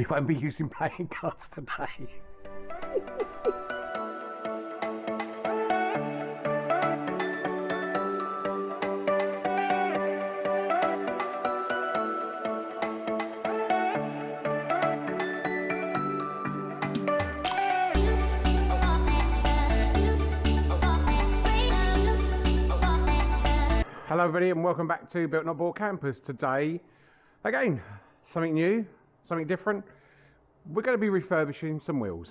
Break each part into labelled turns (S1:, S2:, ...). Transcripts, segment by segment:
S1: we won't be using playing cards today. Hello everybody and welcome back to Built Not Bought Campers. Today, again, something new, something different. We're going to be refurbishing some wheels.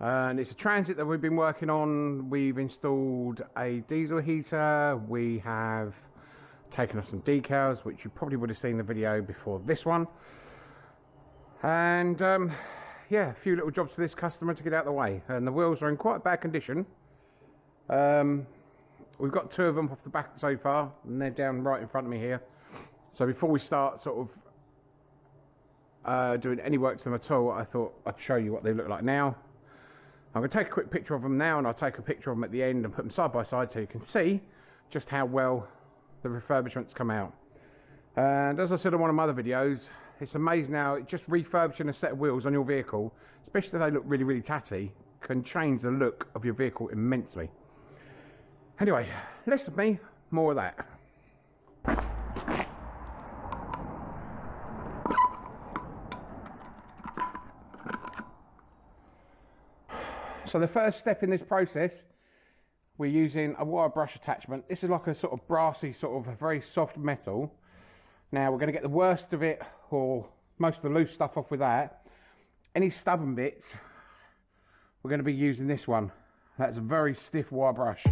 S1: And it's a transit that we've been working on. We've installed a diesel heater. We have taken off some decals, which you probably would have seen the video before this one. And um, yeah, a few little jobs for this customer to get out of the way. And the wheels are in quite bad condition. Um, We've got two of them off the back so far, and they're down right in front of me here. So before we start sort of uh, doing any work to them at all, I thought I'd show you what they look like now. I'm going to take a quick picture of them now, and I'll take a picture of them at the end and put them side by side so you can see just how well the refurbishments come out. And as I said in one of my other videos, it's amazing how just refurbishing a set of wheels on your vehicle, especially if they look really, really tatty, can change the look of your vehicle immensely. Anyway, less of me, more of that. So the first step in this process, we're using a wire brush attachment. This is like a sort of brassy, sort of a very soft metal. Now we're going to get the worst of it, or most of the loose stuff off with that. Any stubborn bits, we're going to be using this one. That's a very stiff wire brush.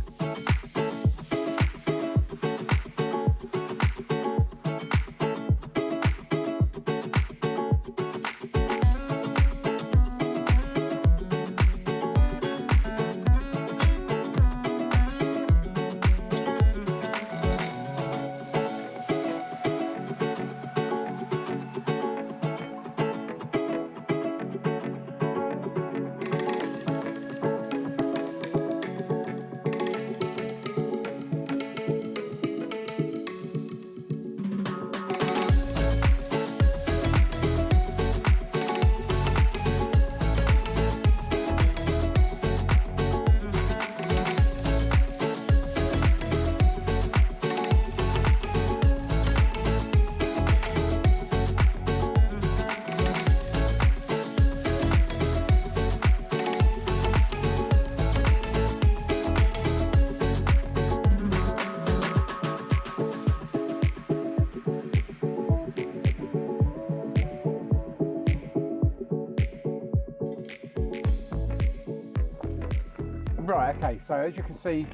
S1: Right, okay, so as you can see,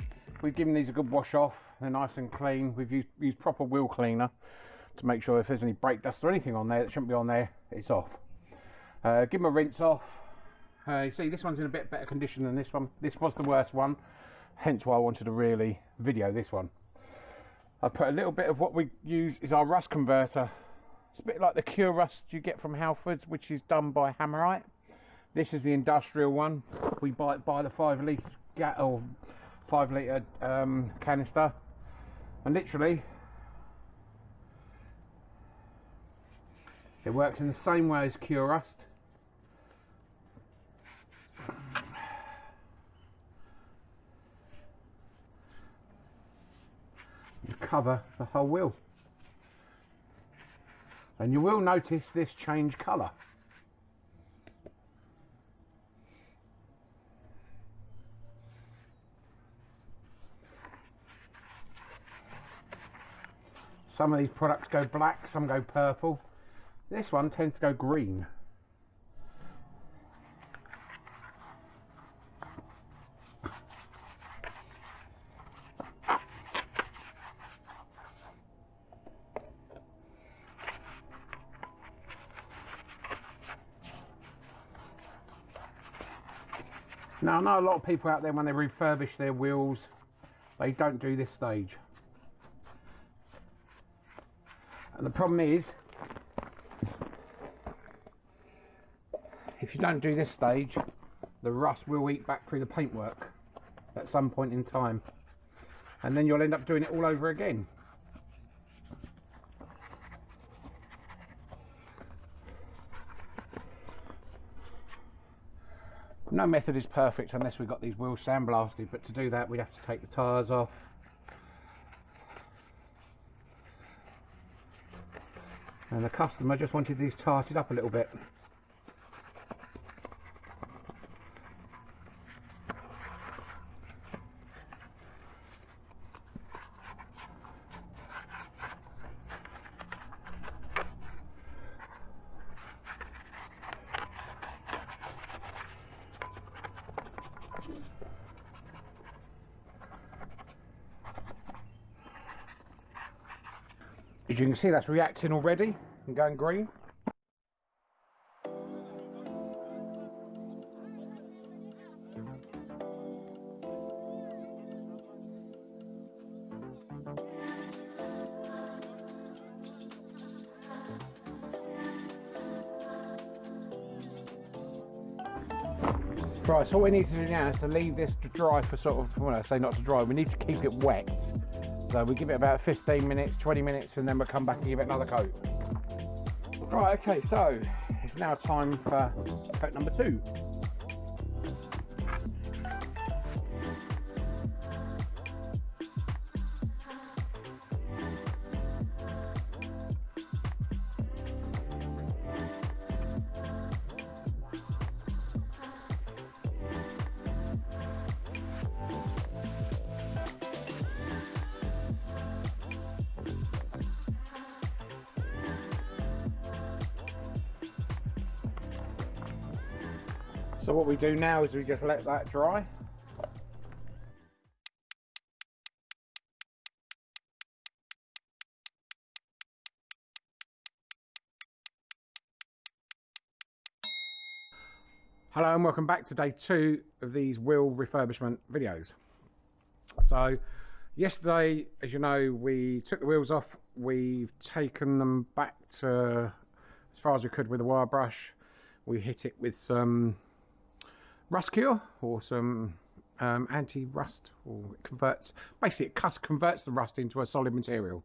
S1: we've given these a good wash off. They're nice and clean. We've used, used proper wheel cleaner to make sure if there's any brake dust or anything on there that shouldn't be on there, it's off. Uh, give them a rinse off. Uh, you see, this one's in a bit better condition than this one. This was the worst one, hence why I wanted to really video this one. I put a little bit of what we use is our rust converter. It's a bit like the Kurust you get from Halfords, which is done by Hammerite. This is the industrial one. We buy by the five litre or five litre um, canister, and literally it works in the same way as Kurust. You cover the whole wheel, and you will notice this change colour. Some of these products go black, some go purple. This one tends to go green. Now I know a lot of people out there when they refurbish their wheels they don't do this stage And the problem is, if you don't do this stage, the rust will eat back through the paintwork at some point in time. And then you'll end up doing it all over again. No method is perfect unless we've got these wheels sandblasted, but to do that we'd have to take the tyres off, And the customer just wanted these tarted up a little bit. As you can see, that's reacting already and going green. Right, so what we need to do now is to leave this to dry for sort of, well I say not to dry, we need to keep it wet. So we give it about 15 minutes, 20 minutes, and then we'll come back and give it another coat. Right, okay, so it's now time for coat number two. So what we do now is we just let that dry. Hello and welcome back to day two of these wheel refurbishment videos. So yesterday, as you know, we took the wheels off, we've taken them back to as far as we could with a wire brush. We hit it with some rust cure or some um, anti-rust or it converts basically it cuts, converts the rust into a solid material.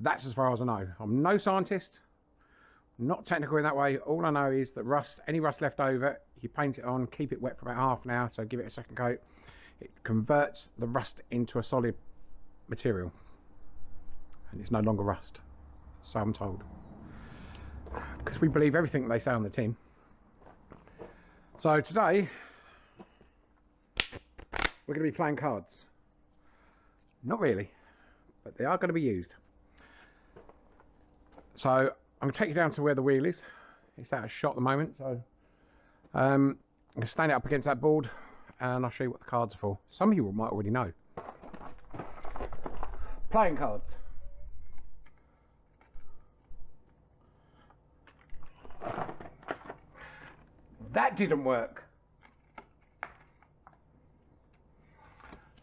S1: That's as far as I know. I'm no scientist not technical in that way. All I know is that rust any rust left over you paint it on keep it wet for about half an hour so give it a second coat. It converts the rust into a solid material. And it's no longer rust so I'm told. Because we believe everything they say on the team so today we're going to be playing cards. Not really, but they are going to be used. So I'm going to take you down to where the wheel is. It's out of shot at the moment, so um, I'm going to stand it up against that board and I'll show you what the cards are for. Some of you might already know. Playing cards. That didn't work.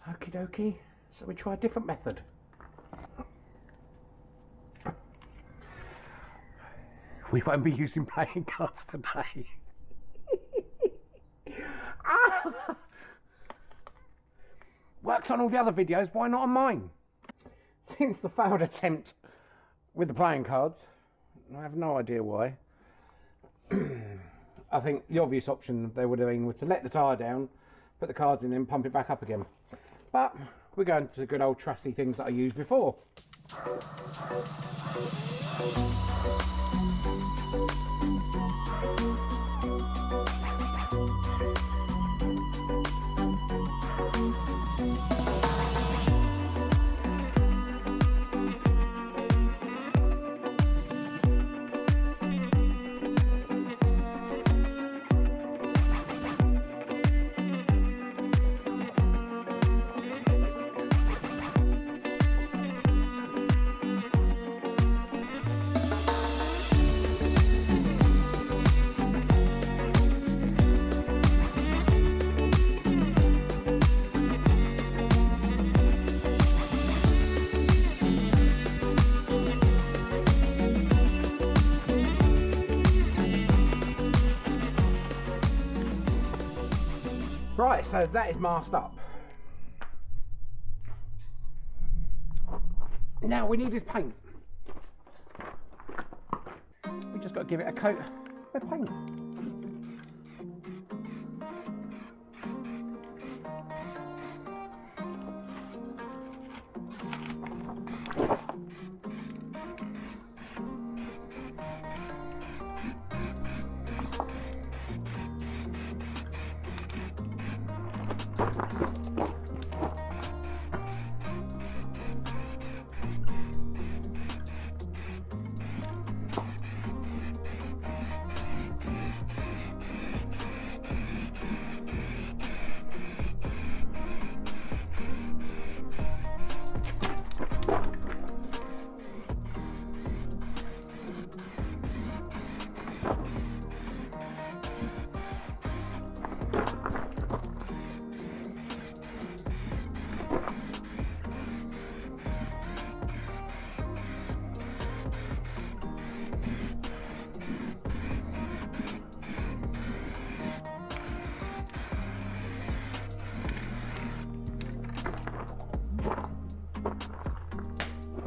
S1: Okie dokie. So we try a different method. We won't be using playing cards today. ah! Works on all the other videos, why not on mine? Since the failed attempt with the playing cards, I have no idea why. I think the obvious option they would have been was to let the tyre down, put the cards in and pump it back up again. But we're going to the good old trusty things that I used before. That is masked up. Now we need his paint. We just got to give it a coat of paint.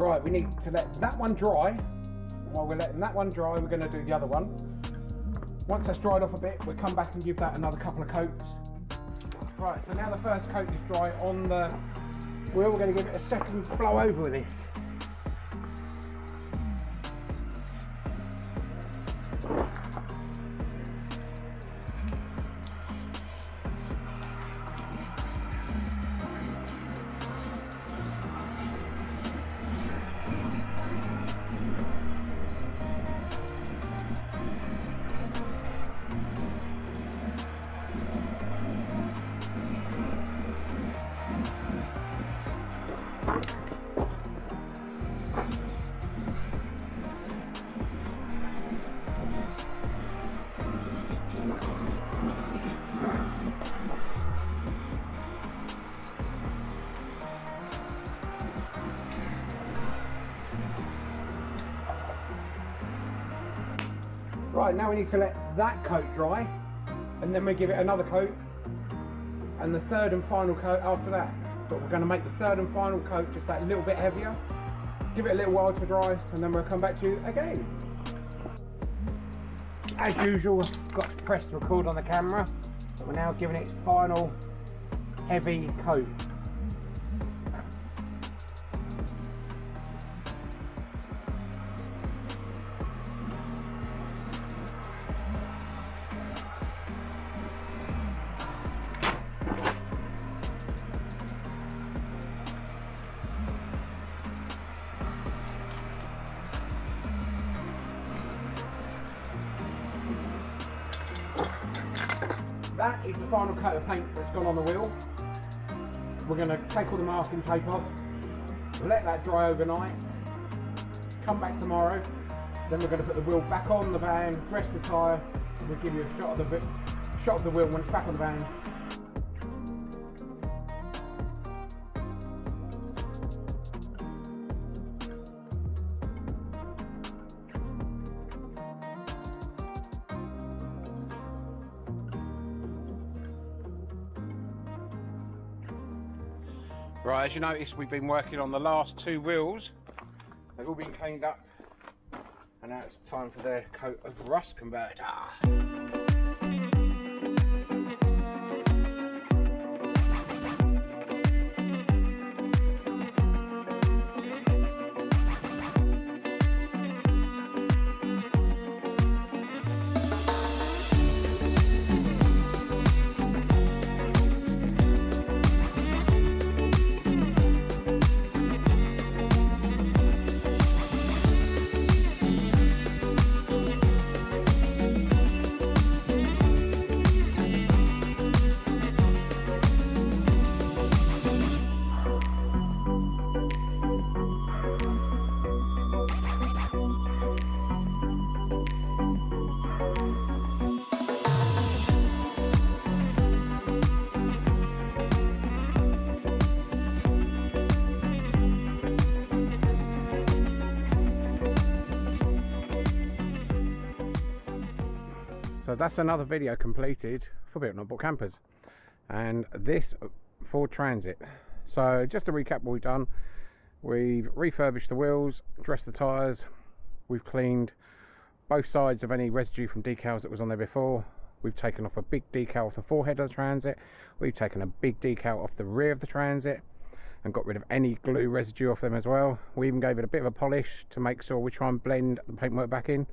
S1: Right, we need to let that one dry. While we're letting that one dry, we're going to do the other one. Once that's dried off a bit, we'll come back and give that another couple of coats. Right, so now the first coat is dry on the wheel, we're going to give it a second blow over with this. Right, now we need to let that coat dry and then we give it another coat and the third and final coat after that. But we're going to make the third and final coat just that little bit heavier. Give it a little while to dry and then we'll come back to you again. As usual, got to press record on the camera. But we're now giving it its final heavy coat. That is the final coat of paint that's gone on the wheel. We're going to take all the masking tape off, let that dry overnight, come back tomorrow, then we're going to put the wheel back on the van, dress the tyre, and we'll give you a shot of the shot of the wheel when it's back on the van. Right, as you notice, we've been working on the last two wheels. They've all been cleaned up, and now it's time for their coat of rust converter. So that's another video completed for Built Not Bought Campers. And this Ford Transit. So just to recap what we've done, we've refurbished the wheels, dressed the tyres, we've cleaned both sides of any residue from decals that was on there before. We've taken off a big decal off the forehead of the Transit. We've taken a big decal off the rear of the Transit and got rid of any glue residue off them as well. We even gave it a bit of a polish to make sure we try and blend the paintwork back in.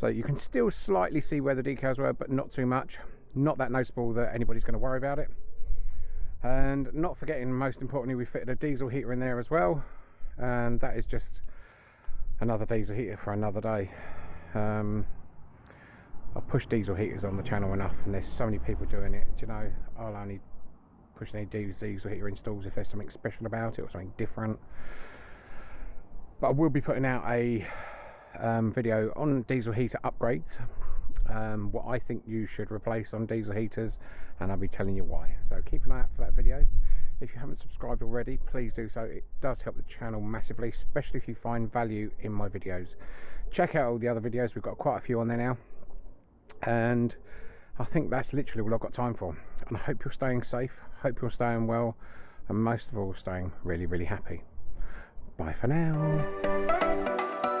S1: So you can still slightly see where the decals were, but not too much. Not that noticeable that anybody's going to worry about it. And not forgetting, most importantly, we fitted a diesel heater in there as well, and that is just another diesel heater for another day. Um, I push diesel heaters on the channel enough, and there's so many people doing it. Do you know, I'll only push any diesel heater installs if there's something special about it or something different. But I will be putting out a um, video on diesel heater upgrades, um, what I think you should replace on diesel heaters, and I'll be telling you why. So keep an eye out for that video. If you haven't subscribed already, please do so. It does help the channel massively, especially if you find value in my videos. Check out all the other videos, we've got quite a few on there now. And I think that's literally all I've got time for. And I hope you're staying safe, hope you're staying well, and most of all, staying really, really happy. Bye for now.